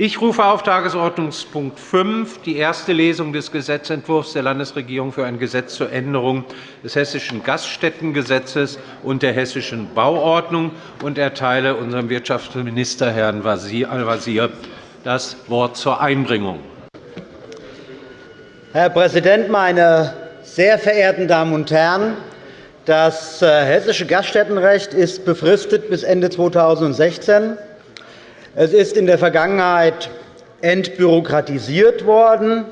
Ich rufe auf Tagesordnungspunkt 5 die erste Lesung des Gesetzentwurfs der Landesregierung für ein Gesetz zur Änderung des Hessischen Gaststättengesetzes und der Hessischen Bauordnung und erteile unserem Wirtschaftsminister, Herrn Al-Wazir, das Wort zur Einbringung. Herr Präsident, meine sehr verehrten Damen und Herren! Das äh, hessische Gaststättenrecht ist befristet bis Ende 2016. Es ist in der Vergangenheit entbürokratisiert worden.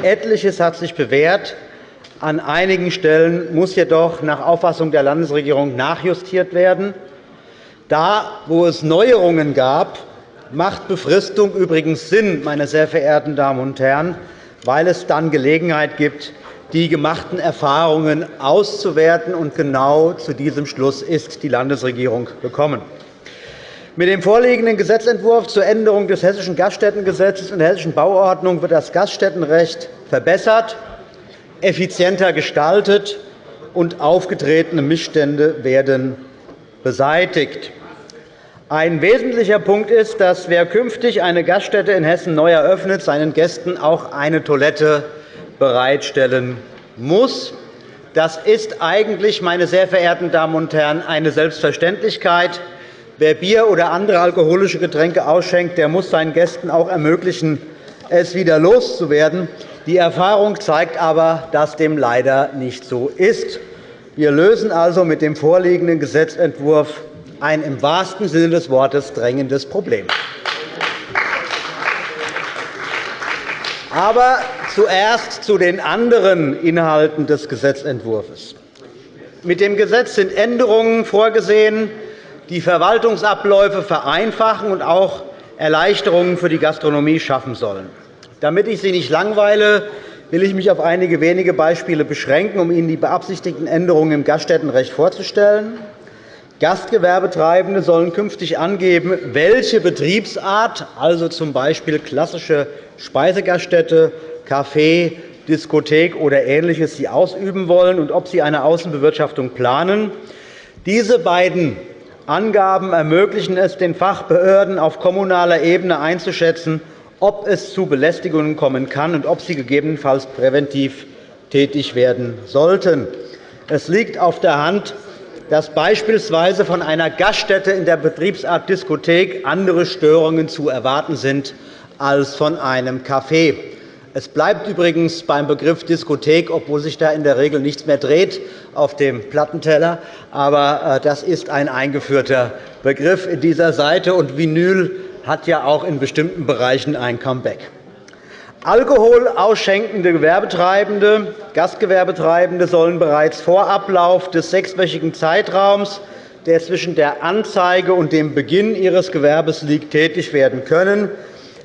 Etliches hat sich bewährt. An einigen Stellen muss jedoch nach Auffassung der Landesregierung nachjustiert werden. Da, wo es Neuerungen gab, macht Befristung übrigens Sinn, meine sehr verehrten Damen und Herren, weil es dann Gelegenheit gibt, die gemachten Erfahrungen auszuwerten. Und genau zu diesem Schluss ist die Landesregierung gekommen. Mit dem vorliegenden Gesetzentwurf zur Änderung des Hessischen Gaststättengesetzes und der Hessischen Bauordnung wird das Gaststättenrecht verbessert, effizienter gestaltet und aufgetretene Missstände werden beseitigt. Ein wesentlicher Punkt ist, dass wer künftig eine Gaststätte in Hessen neu eröffnet, seinen Gästen auch eine Toilette bereitstellen muss. Das ist eigentlich, meine sehr verehrten Damen und Herren, eine Selbstverständlichkeit. Wer Bier oder andere alkoholische Getränke ausschenkt, der muss seinen Gästen auch ermöglichen, es wieder loszuwerden. Die Erfahrung zeigt aber, dass dem leider nicht so ist. Wir lösen also mit dem vorliegenden Gesetzentwurf ein im wahrsten Sinne des Wortes drängendes Problem. Aber zuerst zu den anderen Inhalten des Gesetzentwurfs. Mit dem Gesetz sind Änderungen vorgesehen, die Verwaltungsabläufe vereinfachen und auch Erleichterungen für die Gastronomie schaffen sollen. Damit ich Sie nicht langweile, will ich mich auf einige wenige Beispiele beschränken, um Ihnen die beabsichtigten Änderungen im Gaststättenrecht vorzustellen. Gastgewerbetreibende sollen künftig angeben, welche Betriebsart, also z. B. klassische Speisegaststätte, Café, Diskothek oder Ähnliches, sie ausüben wollen und ob sie eine Außenbewirtschaftung planen. Diese beiden Angaben ermöglichen es den Fachbehörden auf kommunaler Ebene einzuschätzen, ob es zu Belästigungen kommen kann und ob sie gegebenenfalls präventiv tätig werden sollten. Es liegt auf der Hand, dass beispielsweise von einer Gaststätte in der Betriebsart Diskothek andere Störungen zu erwarten sind als von einem Café. Es bleibt übrigens beim Begriff Diskothek, obwohl sich da in der Regel nichts mehr dreht auf dem Plattenteller. Aber äh, das ist ein eingeführter Begriff in dieser Seite. Und Vinyl hat ja auch in bestimmten Bereichen ein Comeback. Alkohol ausschenkende Gewerbetreibende, Gastgewerbetreibende sollen bereits vor Ablauf des sechswöchigen Zeitraums, der zwischen der Anzeige und dem Beginn ihres Gewerbes liegt, tätig werden können.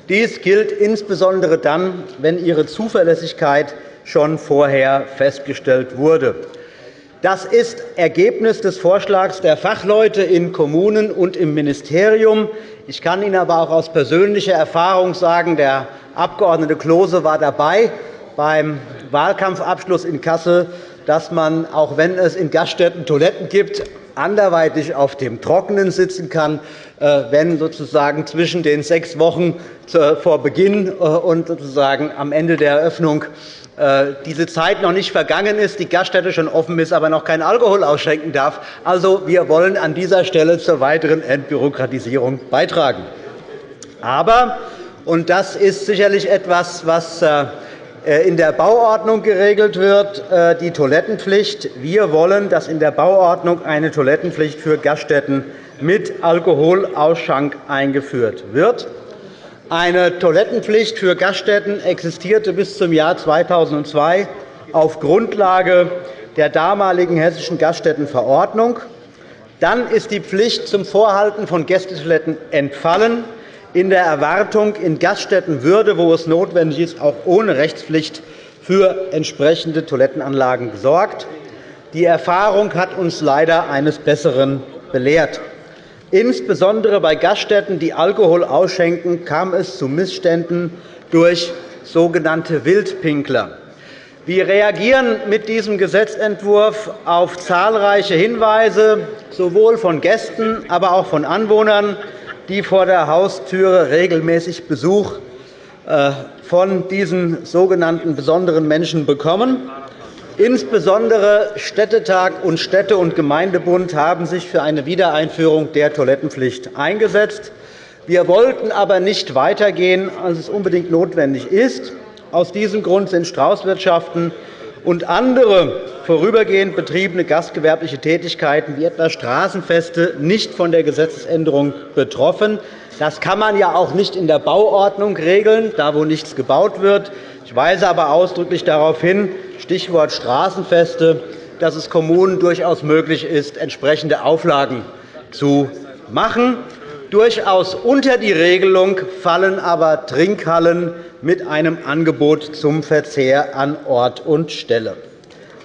Dies gilt insbesondere dann, wenn ihre Zuverlässigkeit schon vorher festgestellt wurde. Das ist Ergebnis des Vorschlags der Fachleute in Kommunen und im Ministerium. Ich kann Ihnen aber auch aus persönlicher Erfahrung sagen, der Abg. Klose war dabei beim Wahlkampfabschluss in Kassel, dass man, auch wenn es in Gaststätten Toiletten gibt, anderweitig auf dem Trockenen sitzen kann, äh, wenn sozusagen zwischen den sechs Wochen vor Beginn äh, und sozusagen am Ende der Eröffnung äh, diese Zeit noch nicht vergangen ist, die Gaststätte schon offen ist, aber noch keinen Alkohol ausschenken darf. Also, wir wollen an dieser Stelle zur weiteren Entbürokratisierung beitragen. Aber, und das ist sicherlich etwas, was in der Bauordnung geregelt wird, die Toilettenpflicht. Wir wollen, dass in der Bauordnung eine Toilettenpflicht für Gaststätten mit Alkoholausschank eingeführt wird. Eine Toilettenpflicht für Gaststätten existierte bis zum Jahr 2002 auf Grundlage der damaligen Hessischen Gaststättenverordnung. Dann ist die Pflicht zum Vorhalten von Gästetoiletten entfallen, in der Erwartung, in Gaststätten würde, wo es notwendig ist, auch ohne Rechtspflicht für entsprechende Toilettenanlagen gesorgt. Die Erfahrung hat uns leider eines Besseren belehrt. Insbesondere bei Gaststätten, die Alkohol ausschenken, kam es zu Missständen durch sogenannte Wildpinkler. Wir reagieren mit diesem Gesetzentwurf auf zahlreiche Hinweise, sowohl von Gästen, aber auch von Anwohnern, die vor der Haustüre regelmäßig Besuch äh, von diesen sogenannten besonderen Menschen bekommen. Insbesondere Städtetag und Städte- und Gemeindebund haben sich für eine Wiedereinführung der Toilettenpflicht eingesetzt. Wir wollten aber nicht weitergehen, als es unbedingt notwendig ist. Aus diesem Grund sind Straußwirtschaften und andere vorübergehend betriebene gastgewerbliche Tätigkeiten wie etwa Straßenfeste nicht von der Gesetzesänderung betroffen. Das kann man ja auch nicht in der Bauordnung regeln, da wo nichts gebaut wird. Ich weise aber ausdrücklich darauf hin, Stichwort Straßenfeste, dass es Kommunen durchaus möglich ist, entsprechende Auflagen zu machen. Durchaus unter die Regelung fallen aber Trinkhallen mit einem Angebot zum Verzehr an Ort und Stelle.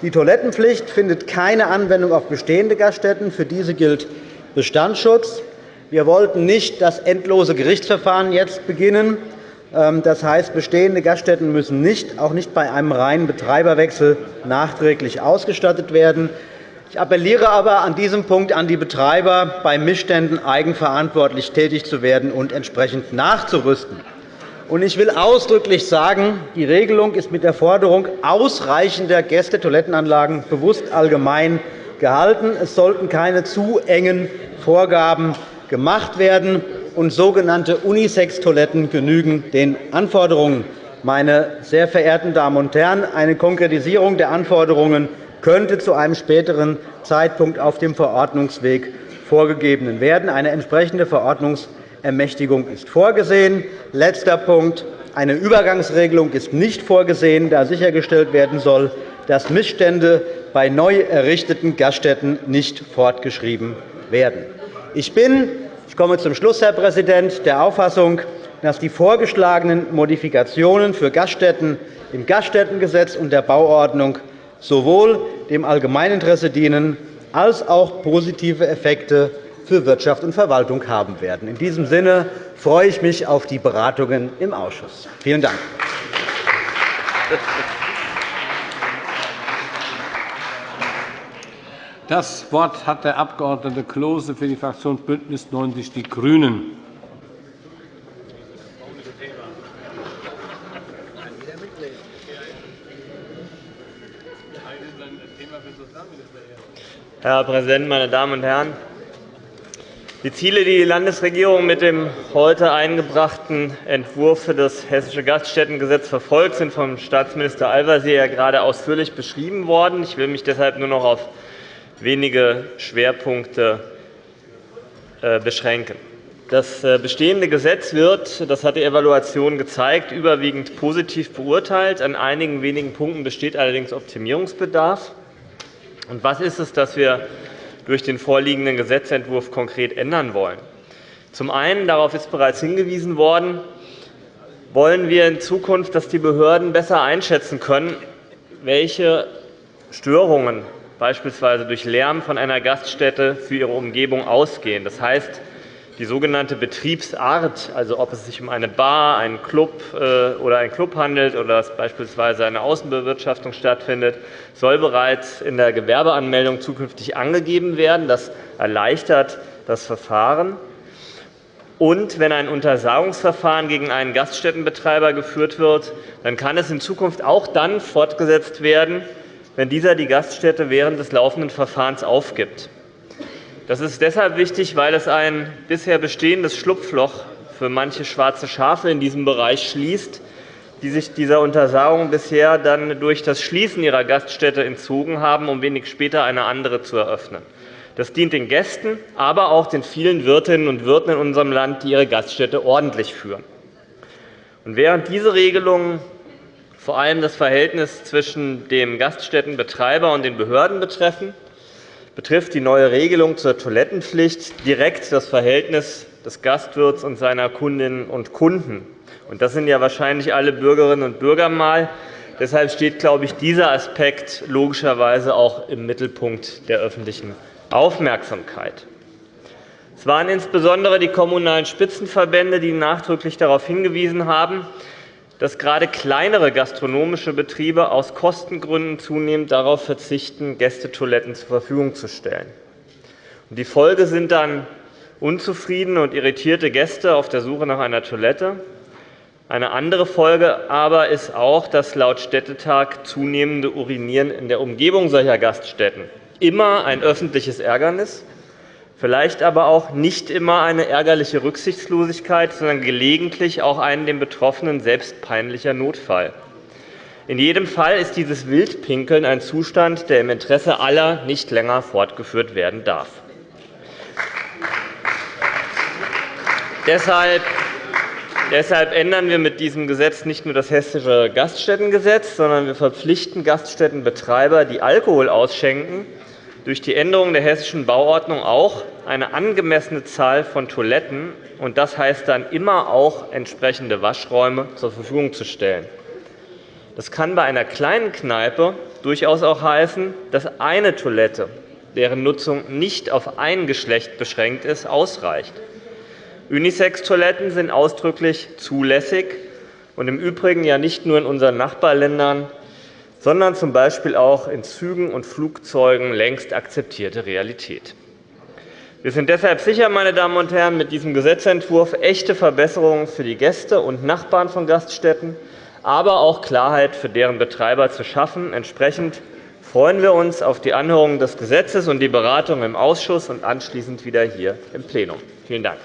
Die Toilettenpflicht findet keine Anwendung auf bestehende Gaststätten. Für diese gilt Bestandsschutz. Wir wollten nicht das endlose Gerichtsverfahren jetzt beginnen. Ähm, das heißt, bestehende Gaststätten müssen nicht, auch nicht bei einem reinen Betreiberwechsel nachträglich ausgestattet werden. Ich appelliere aber an diesem Punkt an die Betreiber, bei Missständen eigenverantwortlich tätig zu werden und entsprechend nachzurüsten. Ich will ausdrücklich sagen, die Regelung ist mit der Forderung ausreichender Gästetoilettenanlagen bewusst allgemein gehalten. Es sollten keine zu engen Vorgaben gemacht werden, und sogenannte Unisex-Toiletten genügen den Anforderungen. Meine sehr verehrten Damen und Herren, eine Konkretisierung der Anforderungen könnte zu einem späteren Zeitpunkt auf dem Verordnungsweg vorgegeben werden. Eine entsprechende Verordnungsermächtigung ist vorgesehen. Letzter Punkt. Eine Übergangsregelung ist nicht vorgesehen, da sichergestellt werden soll, dass Missstände bei neu errichteten Gaststätten nicht fortgeschrieben werden. Ich bin ich komme zum Schluss, Herr Präsident, der Auffassung, dass die vorgeschlagenen Modifikationen für Gaststätten im Gaststättengesetz und der Bauordnung sowohl dem Allgemeininteresse dienen als auch positive Effekte für Wirtschaft und Verwaltung haben werden. In diesem Sinne freue ich mich auf die Beratungen im Ausschuss. Vielen Dank. Das Wort hat der Abg. Klose für die Fraktion BÜNDNIS 90 die GRÜNEN. Herr Präsident, meine Damen und Herren! Die Ziele, die die Landesregierung mit dem heute eingebrachten Entwurf für das Hessische Gaststättengesetz verfolgt, sind vom Staatsminister Al-Wazir ja gerade ausführlich beschrieben worden. Ich will mich deshalb nur noch auf wenige Schwerpunkte äh, beschränken. Das äh, bestehende Gesetz wird, das hat die Evaluation gezeigt, überwiegend positiv beurteilt. An einigen wenigen Punkten besteht allerdings Optimierungsbedarf. Und was ist es, das wir durch den vorliegenden Gesetzentwurf konkret ändern wollen? Zum einen, darauf ist bereits hingewiesen worden, wollen wir in Zukunft, dass die Behörden besser einschätzen können, welche Störungen beispielsweise durch Lärm von einer Gaststätte für ihre Umgebung ausgehen. Das heißt, die sogenannte Betriebsart, also ob es sich um eine Bar, einen Club äh, oder einen Club handelt oder dass beispielsweise eine Außenbewirtschaftung stattfindet, soll bereits in der Gewerbeanmeldung zukünftig angegeben werden. Das erleichtert das Verfahren. Und wenn ein Untersagungsverfahren gegen einen Gaststättenbetreiber geführt wird, dann kann es in Zukunft auch dann fortgesetzt werden, wenn dieser die Gaststätte während des laufenden Verfahrens aufgibt. Das ist deshalb wichtig, weil es ein bisher bestehendes Schlupfloch für manche schwarze Schafe in diesem Bereich schließt, die sich dieser Untersagung bisher dann durch das Schließen ihrer Gaststätte entzogen haben, um wenig später eine andere zu eröffnen. Das dient den Gästen, aber auch den vielen Wirtinnen und Wirten in unserem Land, die ihre Gaststätte ordentlich führen. Und während diese Regelungen vor allem das Verhältnis zwischen dem Gaststättenbetreiber und den Behörden betreffen, betrifft die neue Regelung zur Toilettenpflicht direkt das Verhältnis des Gastwirts und seiner Kundinnen und Kunden. Das sind ja wahrscheinlich alle Bürgerinnen und Bürger mal. Deshalb steht, glaube ich, dieser Aspekt logischerweise auch im Mittelpunkt der öffentlichen Aufmerksamkeit. Es waren insbesondere die Kommunalen Spitzenverbände, die nachdrücklich darauf hingewiesen haben, dass gerade kleinere gastronomische Betriebe aus Kostengründen zunehmend darauf verzichten, Gästetoiletten zur Verfügung zu stellen. Die Folge sind dann unzufriedene und irritierte Gäste auf der Suche nach einer Toilette. Eine andere Folge aber ist auch das laut Städtetag zunehmende Urinieren in der Umgebung solcher Gaststätten. Immer ein öffentliches Ärgernis, vielleicht aber auch nicht immer eine ärgerliche Rücksichtslosigkeit, sondern gelegentlich auch ein den Betroffenen selbst peinlicher Notfall. In jedem Fall ist dieses Wildpinkeln ein Zustand, der im Interesse aller nicht länger fortgeführt werden darf. Deshalb Deshalb ändern wir mit diesem Gesetz nicht nur das Hessische Gaststättengesetz, sondern wir verpflichten Gaststättenbetreiber, die Alkohol ausschenken, durch die Änderung der Hessischen Bauordnung auch eine angemessene Zahl von Toiletten, und das heißt dann immer auch entsprechende Waschräume, zur Verfügung zu stellen. Das kann bei einer kleinen Kneipe durchaus auch heißen, dass eine Toilette, deren Nutzung nicht auf ein Geschlecht beschränkt ist, ausreicht. Unisex-Toiletten sind ausdrücklich zulässig und im Übrigen ja nicht nur in unseren Nachbarländern, sondern z. B. auch in Zügen und Flugzeugen längst akzeptierte Realität. Wir sind deshalb sicher, meine Damen und Herren, mit diesem Gesetzentwurf echte Verbesserungen für die Gäste und Nachbarn von Gaststätten, aber auch Klarheit für deren Betreiber zu schaffen. Entsprechend freuen wir uns auf die Anhörung des Gesetzes und die Beratung im Ausschuss und anschließend wieder hier im Plenum. Vielen Dank.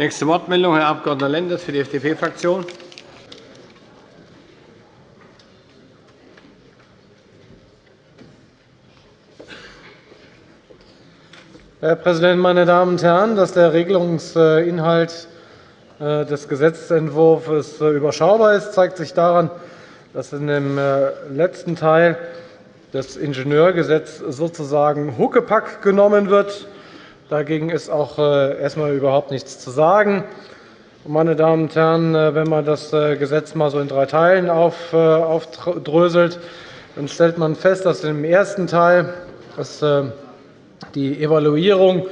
Nächste Wortmeldung, Herr Abg. Lenders für die FDP-Fraktion. Herr Präsident, meine Damen und Herren! Dass der Regelungsinhalt äh, des Gesetzentwurfs äh, überschaubar ist, zeigt sich daran, dass in dem äh, letzten Teil des Ingenieurgesetzes sozusagen Huckepack genommen wird Dagegen ist auch äh, erst einmal überhaupt nichts zu sagen. Meine Damen und Herren, äh, wenn man das äh, Gesetz mal so in drei Teilen aufdröselt, dann stellt man fest, dass im ersten Teil die Evaluierung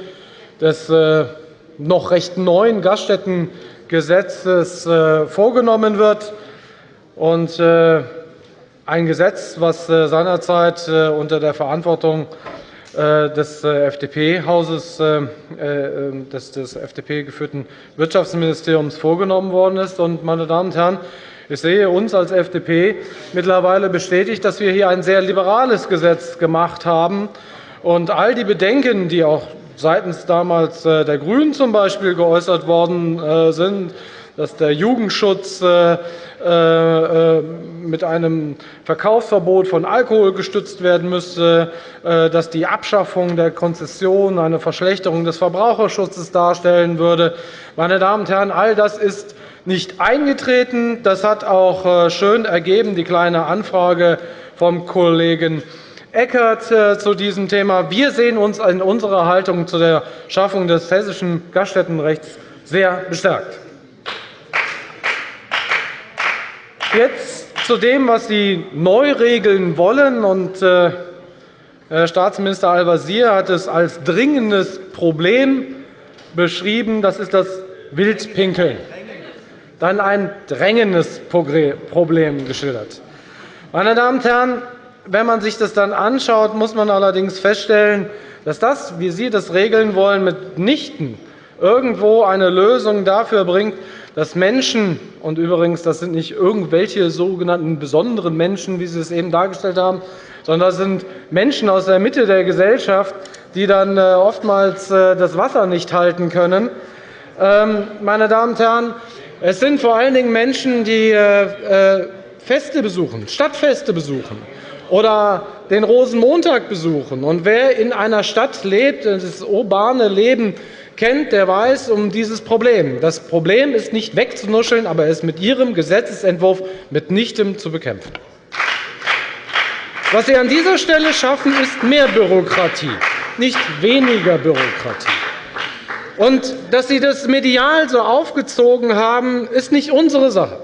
des noch recht neuen Gaststättengesetzes vorgenommen wird. Ein Gesetz, das seinerzeit unter der Verantwortung des äh, FDP-Hauses, äh, des FDP-geführten Wirtschaftsministeriums vorgenommen worden ist. Meine Damen und Herren, ich sehe uns als FDP mittlerweile bestätigt, dass wir hier ein sehr liberales Gesetz gemacht haben. Und all die Bedenken, die auch seitens damals der GRÜNEN z. B. geäußert worden sind, dass der Jugendschutz äh, äh, mit einem Verkaufsverbot von Alkohol gestützt werden müsste, äh, dass die Abschaffung der Konzession eine Verschlechterung des Verbraucherschutzes darstellen würde. Meine Damen und Herren, all das ist nicht eingetreten. Das hat auch schön ergeben die Kleine Anfrage vom Kollegen Eckert zu diesem Thema. Wir sehen uns in unserer Haltung zu der Schaffung des hessischen Gaststättenrechts sehr bestärkt. Jetzt zu dem, was Sie neu regeln wollen. Äh, Herr Staatsminister Al-Wazir hat es als dringendes Problem beschrieben. Das ist das Wildpinkeln. Dann ein drängendes Problem geschildert. Meine Damen und Herren, wenn man sich das dann anschaut, muss man allerdings feststellen, dass das, wie Sie das regeln wollen, mitnichten irgendwo eine Lösung dafür bringt, dass Menschen – und übrigens, das sind nicht irgendwelche sogenannten besonderen Menschen, wie Sie es eben dargestellt haben, sondern das sind Menschen aus der Mitte der Gesellschaft, die dann äh, oftmals äh, das Wasser nicht halten können. Ähm, meine Damen und Herren, es sind vor allen Dingen Menschen, die äh, Feste besuchen, Stadtfeste besuchen oder den Rosenmontag besuchen. Und wer in einer Stadt lebt, das urbane Leben kennt, der weiß um dieses Problem. Das Problem ist nicht wegzunuscheln, aber es mit Ihrem Gesetzentwurf mitnichten zu bekämpfen. Was Sie an dieser Stelle schaffen, ist mehr Bürokratie, nicht weniger Bürokratie. Und dass Sie das medial so aufgezogen haben, ist nicht unsere Sache.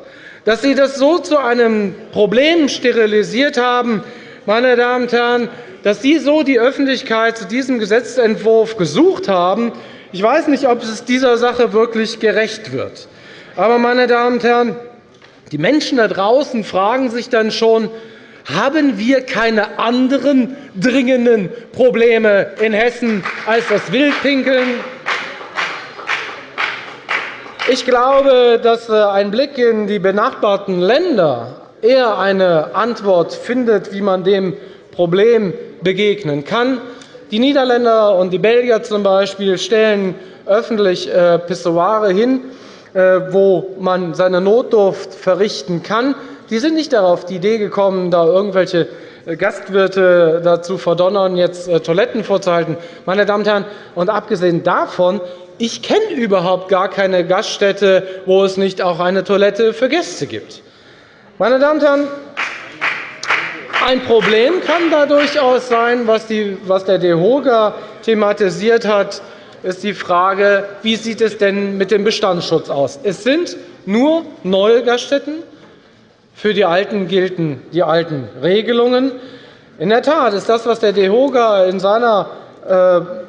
Dass Sie das so zu einem Problem sterilisiert haben, meine Damen und Herren, dass Sie so die Öffentlichkeit zu diesem Gesetzentwurf gesucht haben, ich weiß nicht, ob es dieser Sache wirklich gerecht wird. Aber, meine Damen und Herren, die Menschen da draußen fragen sich dann schon, Haben wir keine anderen dringenden Probleme in Hessen als das Wildpinkeln? Ich glaube, dass äh, ein Blick in die benachbarten Länder eher eine Antwort findet, wie man dem Problem begegnen kann. Die Niederländer und die Belgier zum Beispiel stellen öffentlich äh, Pissoire hin, äh, wo man seine Notdurft verrichten kann. Die sind nicht darauf die Idee gekommen, da irgendwelche Gastwirte dazu verdonnern, jetzt Toiletten vorzuhalten. Meine Damen und Herren, und abgesehen davon ich kenne überhaupt gar keine Gaststätte, wo es nicht auch eine Toilette für Gäste gibt. Meine Damen und Herren, ein Problem kann da durchaus sein, was der DEHOGA thematisiert hat, ist die Frage, wie sieht es denn mit dem Bestandsschutz aus? Es sind nur neue Gaststätten. Für die Alten gelten die alten Regelungen. In der Tat ist das, was der DEHOGA in seiner äh,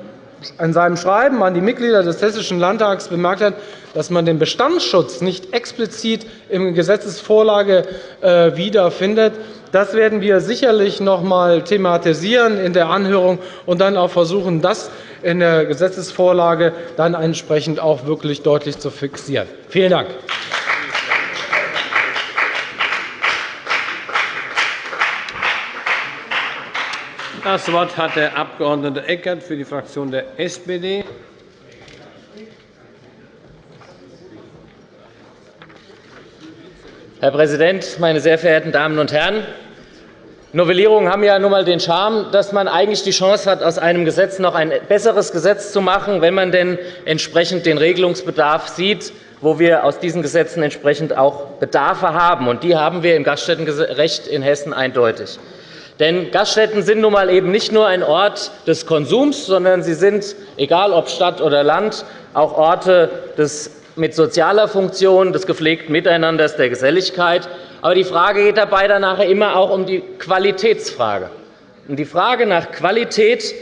in seinem Schreiben an die Mitglieder des Hessischen Landtags bemerkt hat, dass man den Bestandsschutz nicht explizit in Gesetzesvorlage äh, wiederfindet. Das werden wir sicherlich noch einmal thematisieren in der Anhörung und dann auch versuchen, das in der Gesetzesvorlage dann entsprechend auch wirklich deutlich zu fixieren. Vielen Dank. Das Wort hat der Abg. Eckert für die Fraktion der SPD. Herr Präsident, meine sehr verehrten Damen und Herren! Novellierungen haben ja nun einmal den Charme, dass man eigentlich die Chance hat, aus einem Gesetz noch ein besseres Gesetz zu machen, wenn man denn entsprechend den Regelungsbedarf sieht, wo wir aus diesen Gesetzen entsprechend auch Bedarfe haben. Und die haben wir im Gaststättenrecht in Hessen eindeutig. Denn Gaststätten sind nun einmal eben nicht nur ein Ort des Konsums, sondern sie sind, egal ob Stadt oder Land, auch Orte des mit sozialer Funktion, des gepflegten Miteinanders, der Geselligkeit. Aber die Frage geht dabei dann nachher immer auch um die Qualitätsfrage. Und die Frage nach Qualität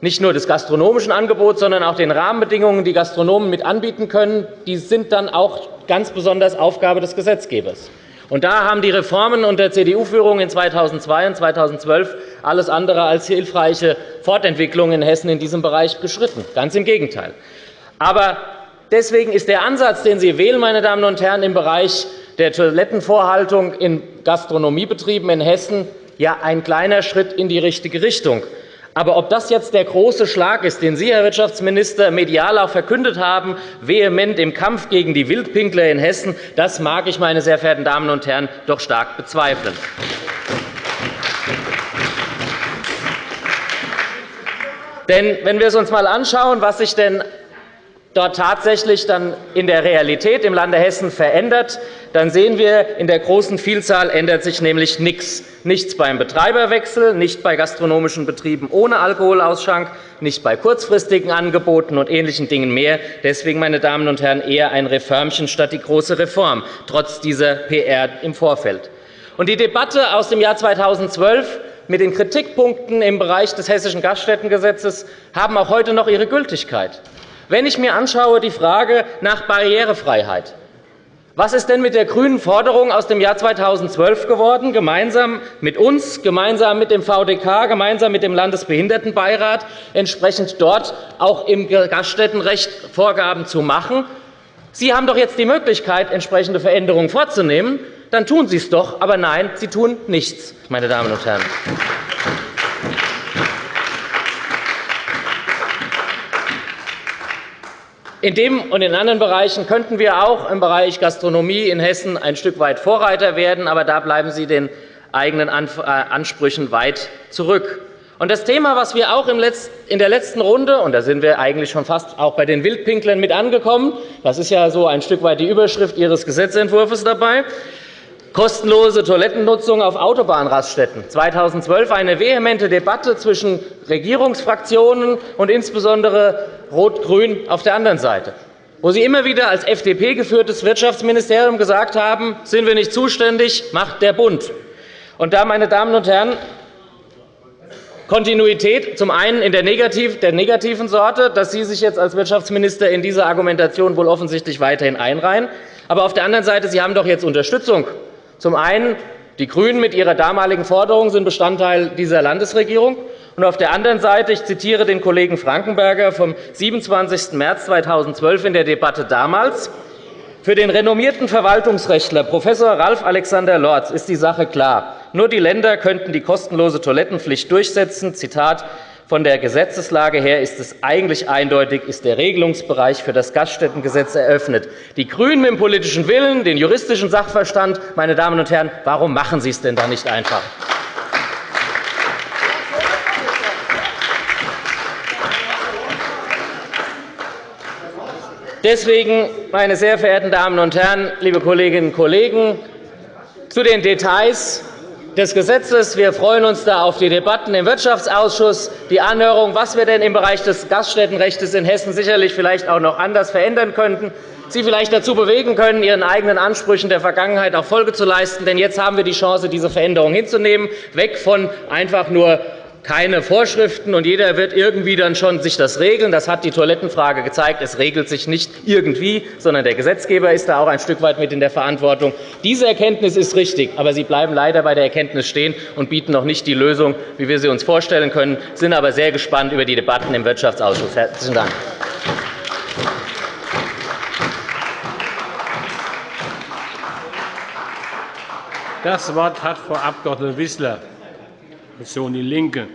nicht nur des gastronomischen Angebots, sondern auch den Rahmenbedingungen, die Gastronomen mit anbieten können, die sind dann auch ganz besonders Aufgabe des Gesetzgebers. Und da haben die Reformen unter CDU-Führung in 2002 und 2012 alles andere als hilfreiche Fortentwicklungen in Hessen in diesem Bereich beschritten. Ganz im Gegenteil. Aber deswegen ist der Ansatz, den Sie wählen, meine Damen und Herren, im Bereich der Toilettenvorhaltung in Gastronomiebetrieben in Hessen ja ein kleiner Schritt in die richtige Richtung. Aber ob das jetzt der große Schlag ist, den Sie, Herr Wirtschaftsminister, medial auch verkündet haben, vehement im Kampf gegen die Wildpinkler in Hessen, das mag ich, meine sehr verehrten Damen und Herren, doch stark bezweifeln. Denn wenn wir uns einmal anschauen, was sich denn dort tatsächlich dann in der Realität im Lande Hessen verändert, dann sehen wir, in der großen Vielzahl ändert sich nämlich nichts. Nichts beim Betreiberwechsel, nicht bei gastronomischen Betrieben ohne Alkoholausschank, nicht bei kurzfristigen Angeboten und ähnlichen Dingen mehr. Deswegen, meine Damen und Herren, eher ein Reformchen statt die große Reform, trotz dieser PR im Vorfeld. Und die Debatte aus dem Jahr 2012 mit den Kritikpunkten im Bereich des Hessischen Gaststättengesetzes haben auch heute noch ihre Gültigkeit. Wenn ich mir anschaue die Frage nach Barrierefreiheit, was ist denn mit der grünen Forderung aus dem Jahr 2012 geworden, gemeinsam mit uns, gemeinsam mit dem VDK, gemeinsam mit dem Landesbehindertenbeirat, entsprechend dort auch im Gaststättenrecht Vorgaben zu machen? Sie haben doch jetzt die Möglichkeit, entsprechende Veränderungen vorzunehmen. Dann tun Sie es doch. Aber nein, Sie tun nichts, meine Damen und Herren. In dem und in anderen Bereichen könnten wir auch im Bereich Gastronomie in Hessen ein Stück weit Vorreiter werden, aber da bleiben Sie den eigenen äh, Ansprüchen weit zurück. Und das Thema, was wir auch in der letzten Runde, und da sind wir eigentlich schon fast auch bei den Wildpinklern mit angekommen, das ist ja so ein Stück weit die Überschrift Ihres Gesetzentwurfs dabei, kostenlose Toilettennutzung auf Autobahnraststätten. 2012 eine vehemente Debatte zwischen Regierungsfraktionen und insbesondere Rot-Grün auf der anderen Seite, wo Sie immer wieder als FDP geführtes Wirtschaftsministerium gesagt haben, sind wir nicht zuständig, macht der Bund. Und da, meine Damen und Herren, Kontinuität zum einen in der, negativen Sorte, dass Sie sich jetzt als Wirtschaftsminister in diese Argumentation wohl offensichtlich weiterhin einreihen. Aber auf der anderen Seite, Sie haben doch jetzt Unterstützung zum einen Die GRÜNEN mit ihrer damaligen Forderung sind Bestandteil dieser Landesregierung. Und auf der anderen Seite, ich zitiere den Kollegen Frankenberger vom 27. März 2012 in der Debatte damals, für den renommierten Verwaltungsrechtler Prof. Ralf Alexander Lorz ist die Sache klar. Nur die Länder könnten die kostenlose Toilettenpflicht durchsetzen. Zitat, von der Gesetzeslage her ist es eigentlich eindeutig, ist der Regelungsbereich für das Gaststättengesetz eröffnet. Die GRÜNEN mit dem politischen Willen, den juristischen Sachverstand, meine Damen und Herren, warum machen Sie es denn da nicht einfach? Deswegen, meine sehr verehrten Damen und Herren, liebe Kolleginnen und Kollegen, zu den Details des Gesetzes. Wir freuen uns da auf die Debatten im Wirtschaftsausschuss, die Anhörung, was wir denn im Bereich des Gaststättenrechts in Hessen sicherlich vielleicht auch noch anders verändern könnten. Sie vielleicht dazu bewegen können, Ihren eigenen Ansprüchen der Vergangenheit auch Folge zu leisten. Denn jetzt haben wir die Chance, diese Veränderung hinzunehmen, weg von einfach nur keine Vorschriften, und jeder wird irgendwie dann schon sich das regeln. Das hat die Toilettenfrage gezeigt. Es regelt sich nicht irgendwie, sondern der Gesetzgeber ist da auch ein Stück weit mit in der Verantwortung. Diese Erkenntnis ist richtig, aber Sie bleiben leider bei der Erkenntnis stehen und bieten noch nicht die Lösung, wie wir sie uns vorstellen können, sind aber sehr gespannt über die Debatten im Wirtschaftsausschuss. Herzlichen Dank. Das Wort hat Frau Abg. Wissler. Fraktion DIE LINKE.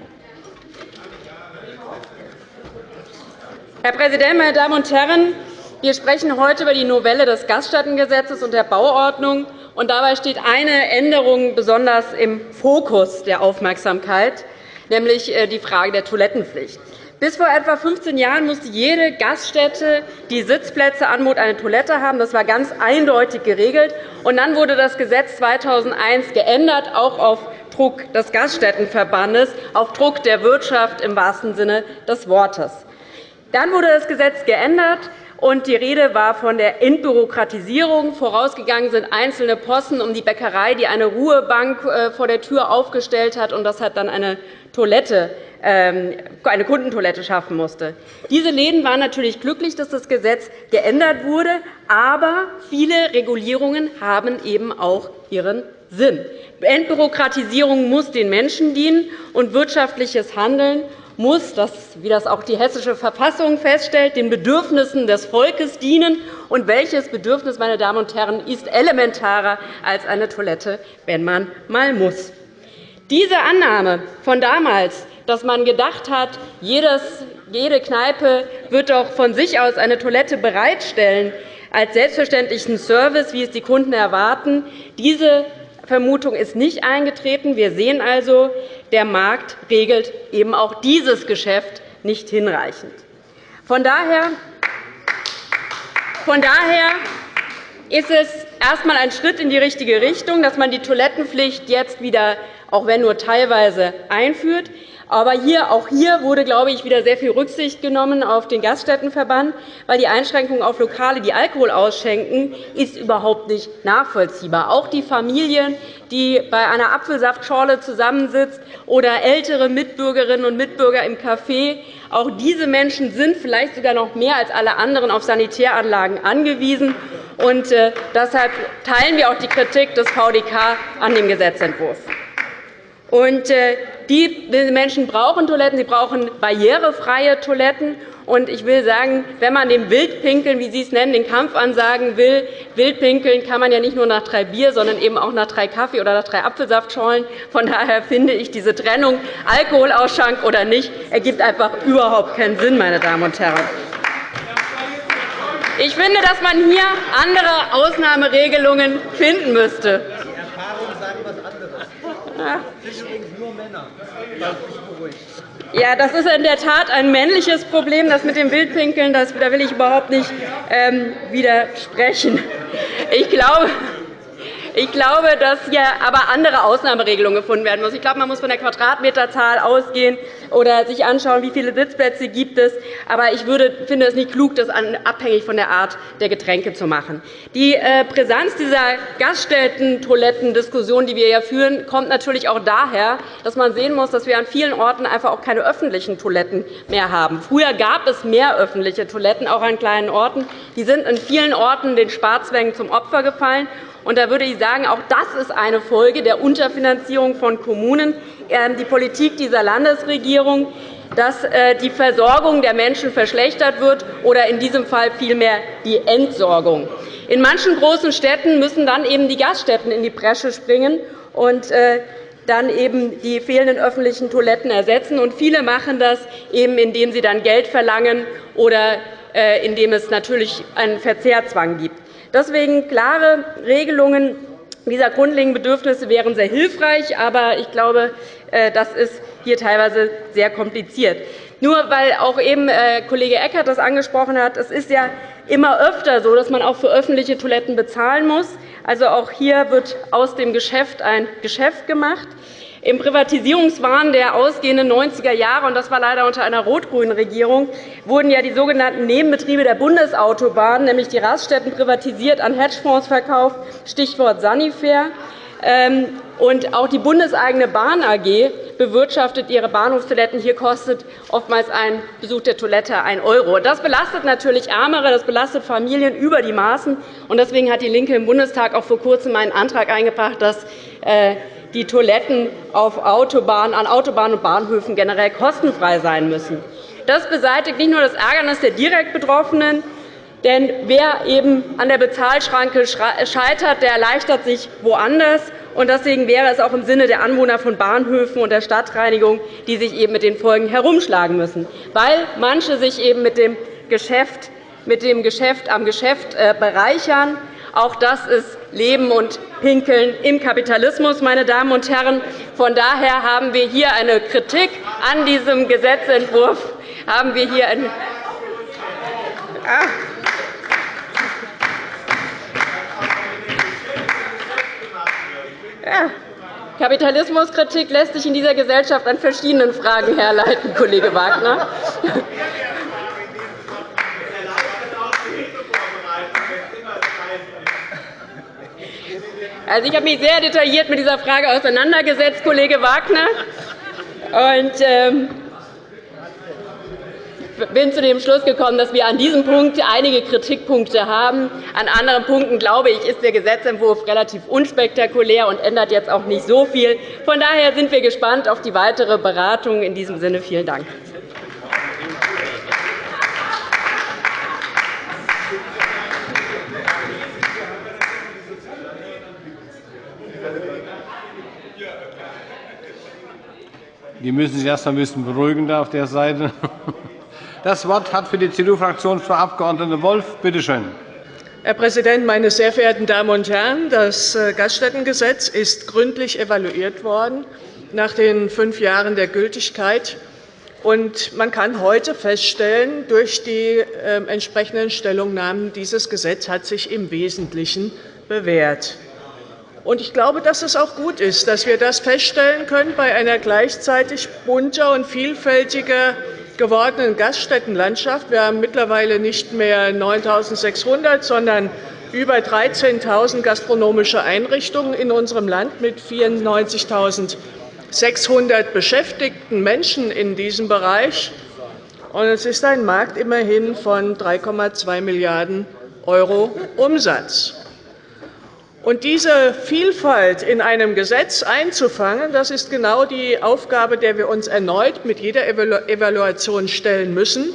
Herr Präsident, meine Damen und Herren! Wir sprechen heute über die Novelle des Gaststättengesetzes und der Bauordnung. Und dabei steht eine Änderung besonders im Fokus der Aufmerksamkeit, nämlich äh, die Frage der Toilettenpflicht. Bis vor etwa 15 Jahren musste jede Gaststätte, die Sitzplätze anbot, eine Toilette haben. Das war ganz eindeutig geregelt. Und dann wurde das Gesetz 2001 geändert, auch auf Druck des Gaststättenverbandes, auf Druck der Wirtschaft im wahrsten Sinne des Wortes. Dann wurde das Gesetz geändert, und die Rede war von der Entbürokratisierung. Vorausgegangen sind einzelne Posten um die Bäckerei, die eine Ruhebank äh, vor der Tür aufgestellt hat, und das hat dann eine Toilette ähm, eine Kundentoilette schaffen musste. Diese Läden waren natürlich glücklich, dass das Gesetz geändert wurde, aber viele Regulierungen haben eben auch ihren Sinn. Entbürokratisierung muss den Menschen dienen, und wirtschaftliches Handeln muss, wie das auch die Hessische Verfassung feststellt, den Bedürfnissen des Volkes dienen. Und welches Bedürfnis, meine Damen und Herren, ist elementarer als eine Toilette, wenn man mal muss? Diese Annahme von damals, dass man gedacht hat, jede Kneipe wird doch von sich aus eine Toilette bereitstellen, als selbstverständlichen Service, wie es die Kunden erwarten, diese Vermutung ist nicht eingetreten. Wir sehen also, der Markt regelt eben auch dieses Geschäft nicht hinreichend. Von daher, von daher ist es erst einmal ein Schritt in die richtige Richtung, dass man die Toilettenpflicht jetzt wieder, auch wenn nur teilweise, einführt. Aber hier, auch hier wurde, glaube ich, wieder sehr viel Rücksicht genommen auf den Gaststättenverband, weil die Einschränkung auf Lokale, die Alkohol ausschenken, ist überhaupt nicht nachvollziehbar. Auch die Familien, die bei einer Apfelsaftschorle zusammensitzt oder ältere Mitbürgerinnen und Mitbürger im Café, auch diese Menschen sind vielleicht sogar noch mehr als alle anderen auf Sanitäranlagen angewiesen. Und äh, deshalb teilen wir auch die Kritik des VDK an dem Gesetzentwurf. Und äh, die Menschen brauchen Toiletten, sie brauchen barrierefreie Toiletten. Und ich will sagen, wenn man dem Wildpinkeln, wie Sie es nennen, den Kampf ansagen will, Wildpinkeln kann man ja nicht nur nach drei Bier, sondern eben auch nach drei Kaffee oder nach drei Apfelsaftschorlen. Von daher finde ich diese Trennung Alkoholausschank oder nicht ergibt einfach überhaupt keinen Sinn, meine Damen und Herren. Ich finde, dass man hier andere Ausnahmeregelungen finden müsste. Ja, das ist in der Tat ein männliches Problem, das mit dem Wildpinkeln. da will ich überhaupt nicht ähm, widersprechen. Ich glaube, ich glaube, dass hier aber andere Ausnahmeregelungen gefunden werden müssen. Ich glaube, man muss von der Quadratmeterzahl ausgehen oder sich anschauen, wie viele Sitzplätze gibt es. Aber ich finde es nicht klug, das abhängig von der Art der Getränke zu machen. Die äh, Brisanz dieser Gaststätten-Toiletten-Diskussion, die wir ja führen, kommt natürlich auch daher, dass man sehen muss, dass wir an vielen Orten einfach auch keine öffentlichen Toiletten mehr haben. Früher gab es mehr öffentliche Toiletten, auch an kleinen Orten. Die sind in vielen Orten den Sparzwängen zum Opfer gefallen. Und da würde ich sagen, auch das ist eine Folge der Unterfinanzierung von Kommunen. Ähm, die Politik dieser Landesregierung dass äh, die Versorgung der Menschen verschlechtert wird oder in diesem Fall vielmehr die Entsorgung. In manchen großen Städten müssen dann eben die Gaststätten in die Bresche springen und äh, dann eben die fehlenden öffentlichen Toiletten ersetzen. Und viele machen das, eben, indem sie dann Geld verlangen oder äh, indem es natürlich einen Verzehrzwang gibt. Deswegen klare Regelungen dieser grundlegenden Bedürfnisse wären sehr hilfreich. Aber ich glaube, das ist hier teilweise sehr kompliziert. Nur weil auch eben äh, Kollege Eckert das angesprochen hat, es ist ja immer öfter so, dass man auch für öffentliche Toiletten bezahlen muss. Also auch hier wird aus dem Geschäft ein Geschäft gemacht. Im Privatisierungswahn der ausgehenden 90er Jahre, und das war leider unter einer rot-grünen Regierung, wurden ja die sogenannten Nebenbetriebe der Bundesautobahnen, nämlich die Raststätten, privatisiert, an Hedgefonds verkauft, Stichwort Sanifair. Ähm, und auch die bundeseigene Bahn AG bewirtschaftet ihre Bahnhofstoiletten. Hier kostet oftmals ein Besuch der Toilette 1 €. Das belastet natürlich Ärmere, das belastet Familien über die Maßen. Deswegen hat DIE LINKE im Bundestag auch vor Kurzem einen Antrag eingebracht, dass äh, die Toiletten auf Autobahnen, an Autobahnen und Bahnhöfen generell kostenfrei sein müssen. Das beseitigt nicht nur das Ärgernis der direkt Betroffenen, denn wer eben an der Bezahlschranke scheitert, der erleichtert sich woanders. Deswegen wäre es auch im Sinne der Anwohner von Bahnhöfen und der Stadtreinigung, die sich eben mit den Folgen herumschlagen müssen, weil manche sich eben mit dem Geschäft, mit dem Geschäft am Geschäft äh, bereichern. Auch das ist Leben und Pinkeln im Kapitalismus, meine Damen und Herren. Von daher haben wir hier eine Kritik an diesem Gesetzentwurf. Haben wir hier eine ah. Ja. Kapitalismuskritik lässt sich in dieser Gesellschaft an verschiedenen Fragen herleiten, Kollege Wagner. Also, ich habe mich sehr detailliert mit dieser Frage auseinandergesetzt, Kollege Wagner. Und, ähm, bin zu dem Schluss gekommen, dass wir an diesem Punkt einige Kritikpunkte haben. An anderen Punkten, glaube ich, ist der Gesetzentwurf relativ unspektakulär und ändert jetzt auch nicht so viel. Von daher sind wir gespannt auf die weitere Beratung. In diesem Sinne vielen Dank. Die müssen sich erst ein bisschen beruhigen da auf der Seite. Das Wort hat für die CDU-Fraktion Frau Abg. Wolf. Bitte schön. Herr Präsident, meine sehr verehrten Damen und Herren! Das äh, Gaststättengesetz ist gründlich evaluiert worden nach den fünf Jahren der Gültigkeit. Und man kann heute feststellen, durch die ähm, entsprechenden Stellungnahmen, dieses Gesetz hat sich im Wesentlichen bewährt. Ich glaube, dass es auch gut ist, dass wir das feststellen können bei einer gleichzeitig bunter und vielfältiger gewordenen Gaststättenlandschaft. Wir haben mittlerweile nicht mehr 9.600, sondern über 13.000 gastronomische Einrichtungen in unserem Land mit 94.600 beschäftigten Menschen in diesem Bereich. Es ist ein Markt immerhin von 3,2 Milliarden € Umsatz. Und diese Vielfalt in einem Gesetz einzufangen, das ist genau die Aufgabe, der wir uns erneut mit jeder Evaluation stellen müssen.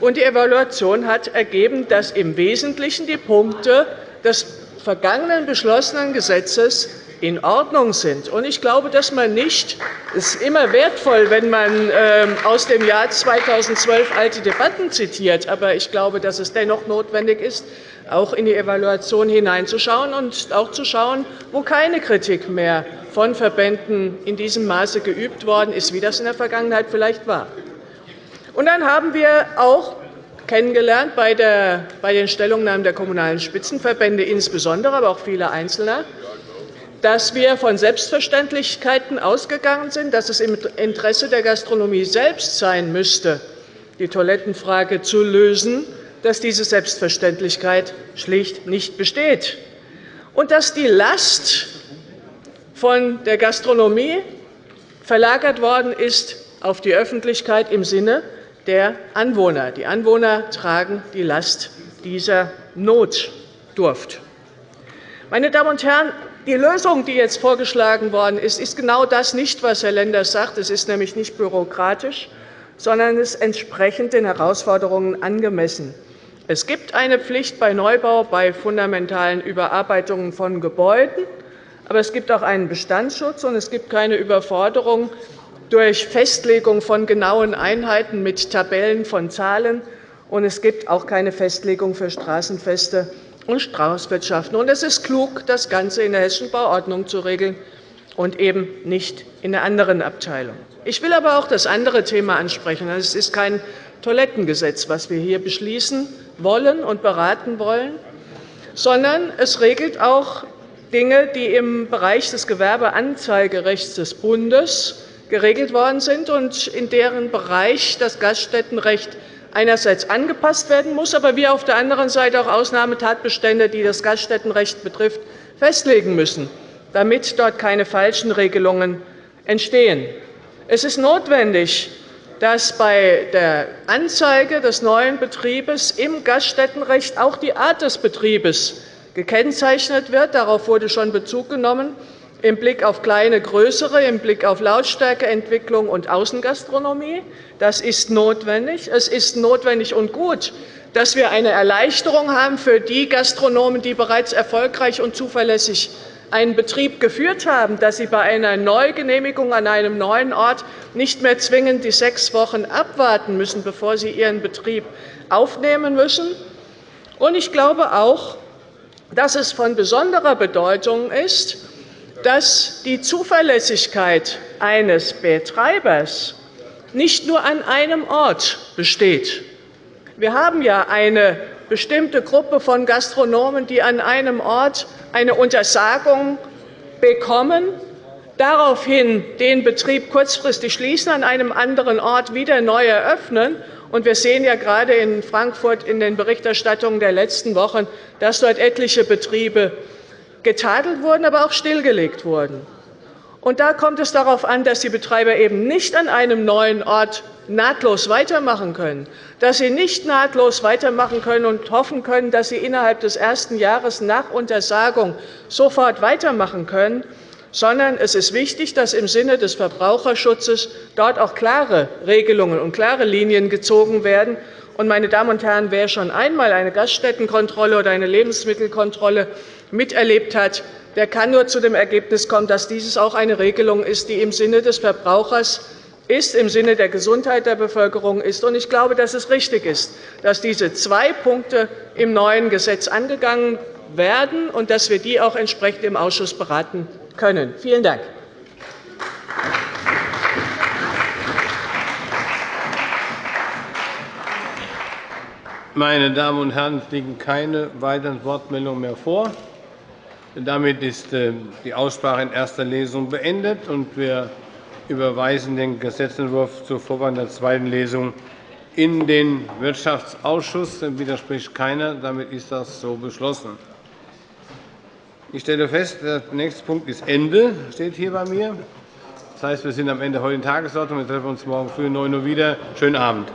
Und die Evaluation hat ergeben, dass im Wesentlichen die Punkte des vergangenen beschlossenen Gesetzes in Ordnung sind. Ich glaube, dass man nicht es ist immer wertvoll, wenn man ähm, aus dem Jahr 2012 alte Debatten zitiert, aber ich glaube, dass es dennoch notwendig ist, auch in die Evaluation hineinzuschauen und auch zu schauen, wo keine Kritik mehr von Verbänden in diesem Maße geübt worden ist, wie das in der Vergangenheit vielleicht war. Und dann haben wir auch kennengelernt bei den Stellungnahmen der Kommunalen Spitzenverbände insbesondere, aber auch vieler Einzelner, dass wir von Selbstverständlichkeiten ausgegangen sind, dass es im Interesse der Gastronomie selbst sein müsste, die Toilettenfrage zu lösen, dass diese Selbstverständlichkeit schlicht nicht besteht und dass die Last von der Gastronomie verlagert worden ist auf die Öffentlichkeit im Sinne der Anwohner. Die Anwohner tragen die Last dieser Notdurft. Meine Damen und Herren, die Lösung, die jetzt vorgeschlagen worden ist, ist genau das nicht, was Herr Lenders sagt. Es ist nämlich nicht bürokratisch, sondern es entsprechend den Herausforderungen angemessen. Es gibt eine Pflicht bei Neubau bei fundamentalen Überarbeitungen von Gebäuden, aber es gibt auch einen Bestandsschutz, und es gibt keine Überforderung durch Festlegung von genauen Einheiten mit Tabellen von Zahlen, und es gibt auch keine Festlegung für Straßenfeste und Straußwirtschaften. Es ist klug, das Ganze in der Hessischen Bauordnung zu regeln und eben nicht in einer anderen Abteilung. Ich will aber auch das andere Thema ansprechen. Es ist kein Toilettengesetz, was wir hier beschließen wollen und beraten wollen, sondern es regelt auch Dinge, die im Bereich des Gewerbeanzeigerechts des Bundes geregelt worden sind und in deren Bereich das Gaststättenrecht einerseits angepasst werden muss, aber wir auf der anderen Seite auch Ausnahmetatbestände, die das Gaststättenrecht betrifft, festlegen müssen, damit dort keine falschen Regelungen entstehen. Es ist notwendig, dass bei der Anzeige des neuen Betriebes im Gaststättenrecht auch die Art des Betriebes gekennzeichnet wird. Darauf wurde schon Bezug genommen im Blick auf kleine, größere, im Blick auf Lautstärkeentwicklung und Außengastronomie. Das ist notwendig. Es ist notwendig und gut, dass wir eine Erleichterung haben für die Gastronomen, die bereits erfolgreich und zuverlässig einen Betrieb geführt haben, dass sie bei einer Neugenehmigung an einem neuen Ort nicht mehr zwingend die sechs Wochen abwarten müssen, bevor sie ihren Betrieb aufnehmen müssen. Ich glaube auch, dass es von besonderer Bedeutung ist, dass die Zuverlässigkeit eines Betreibers nicht nur an einem Ort besteht. Wir haben ja eine bestimmte Gruppe von Gastronomen, die an einem Ort eine Untersagung bekommen, daraufhin den Betrieb kurzfristig schließen, an einem anderen Ort wieder neu eröffnen. Wir sehen ja gerade in Frankfurt in den Berichterstattungen der letzten Wochen, dass dort etliche Betriebe getadelt wurden, aber auch stillgelegt wurden. Und da kommt es darauf an, dass die Betreiber eben nicht an einem neuen Ort nahtlos weitermachen können, dass sie nicht nahtlos weitermachen können und hoffen können, dass sie innerhalb des ersten Jahres nach Untersagung sofort weitermachen können, sondern es ist wichtig, dass im Sinne des Verbraucherschutzes dort auch klare Regelungen und klare Linien gezogen werden. meine Damen und Herren, wer schon einmal eine Gaststättenkontrolle oder eine Lebensmittelkontrolle miterlebt hat, der kann nur zu dem Ergebnis kommen, dass dieses auch eine Regelung ist, die im Sinne des Verbrauchers ist, im Sinne der Gesundheit der Bevölkerung ist. Ich glaube, dass es richtig ist, dass diese zwei Punkte im neuen Gesetz angegangen werden und dass wir die auch entsprechend im Ausschuss beraten können. Vielen Dank. Meine Damen und Herren, es liegen keine weiteren Wortmeldungen mehr vor. Damit ist äh, die Aussprache in erster Lesung beendet, und wir überweisen den Gesetzentwurf zur Vorwahl der zweiten Lesung in den Wirtschaftsausschuss. Dem widerspricht keiner. Damit ist das so beschlossen. Ich stelle fest, der nächste Punkt ist Ende, steht hier bei mir. Das heißt, wir sind am Ende der heutigen Tagesordnung. Wir treffen uns morgen früh um 9 Uhr wieder. Schönen Abend.